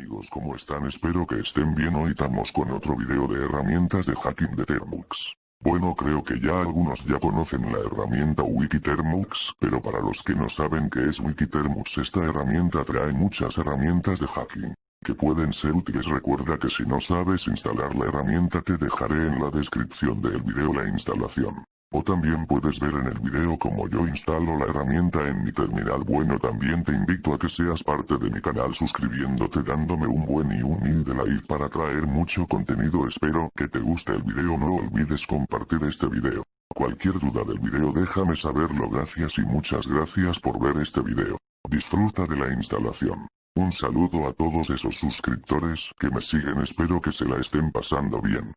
amigos ¿cómo están? Espero que estén bien hoy estamos con otro video de herramientas de hacking de Termux. Bueno creo que ya algunos ya conocen la herramienta Wikitermux, pero para los que no saben qué es Wikitermux esta herramienta trae muchas herramientas de hacking que pueden ser útiles recuerda que si no sabes instalar la herramienta te dejaré en la descripción del video la instalación. O también puedes ver en el video cómo yo instalo la herramienta en mi terminal bueno también te invito a que seas parte de mi canal suscribiéndote dándome un buen y humilde like para traer mucho contenido espero que te guste el video no olvides compartir este video. Cualquier duda del video déjame saberlo gracias y muchas gracias por ver este video. Disfruta de la instalación. Un saludo a todos esos suscriptores que me siguen espero que se la estén pasando bien.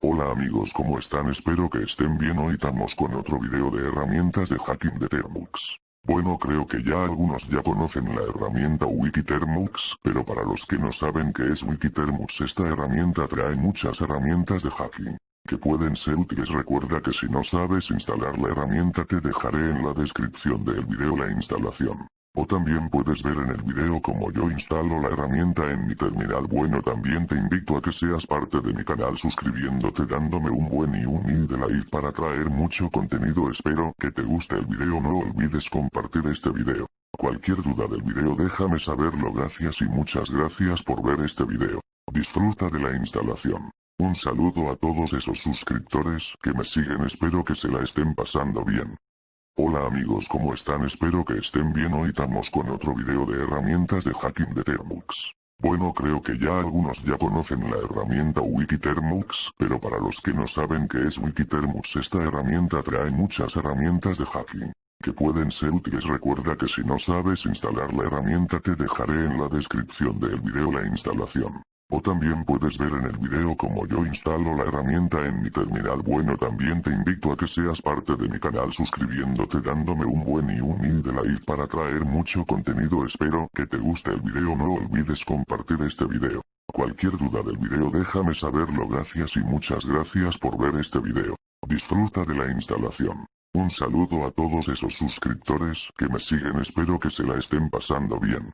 Hola amigos ¿cómo están? Espero que estén bien hoy estamos con otro video de herramientas de hacking de Termux. Bueno creo que ya algunos ya conocen la herramienta Wikitermux, pero para los que no saben qué es Wikitermux esta herramienta trae muchas herramientas de hacking que pueden ser útiles recuerda que si no sabes instalar la herramienta te dejaré en la descripción del video la instalación. O también puedes ver en el video cómo yo instalo la herramienta en mi terminal bueno también te invito a que seas parte de mi canal suscribiéndote dándome un buen y humilde like para traer mucho contenido espero que te guste el video no olvides compartir este video. Cualquier duda del video déjame saberlo gracias y muchas gracias por ver este video. Disfruta de la instalación. Un saludo a todos esos suscriptores que me siguen espero que se la estén pasando bien. Hola amigos ¿cómo están? Espero que estén bien hoy estamos con otro video de herramientas de hacking de Termux. Bueno creo que ya algunos ya conocen la herramienta Wikitermux, pero para los que no saben qué es Wikitermux esta herramienta trae muchas herramientas de hacking que pueden ser útiles recuerda que si no sabes instalar la herramienta te dejaré en la descripción del video la instalación. O también puedes ver en el video cómo yo instalo la herramienta en mi terminal bueno también te invito a que seas parte de mi canal suscribiéndote dándome un buen y humilde like para traer mucho contenido espero que te guste el video no olvides compartir este video. Cualquier duda del video déjame saberlo gracias y muchas gracias por ver este video. Disfruta de la instalación. Un saludo a todos esos suscriptores que me siguen espero que se la estén pasando bien.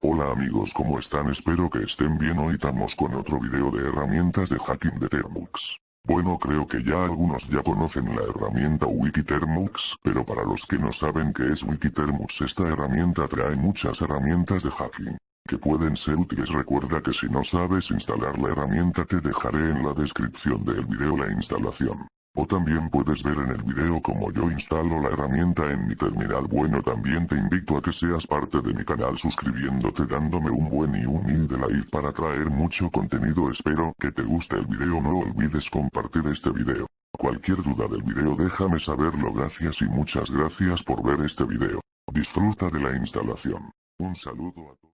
Hola amigos ¿cómo están? Espero que estén bien hoy estamos con otro video de herramientas de hacking de Termux. Bueno creo que ya algunos ya conocen la herramienta Wikitermux, pero para los que no saben qué es Wikitermux esta herramienta trae muchas herramientas de hacking que pueden ser útiles recuerda que si no sabes instalar la herramienta te dejaré en la descripción del video la instalación. O también puedes ver en el video cómo yo instalo la herramienta en mi terminal bueno también te invito a que seas parte de mi canal suscribiéndote dándome un buen y humilde like para traer mucho contenido espero que te guste el video no olvides compartir este video. Cualquier duda del video déjame saberlo gracias y muchas gracias por ver este video. Disfruta de la instalación. Un saludo a todos.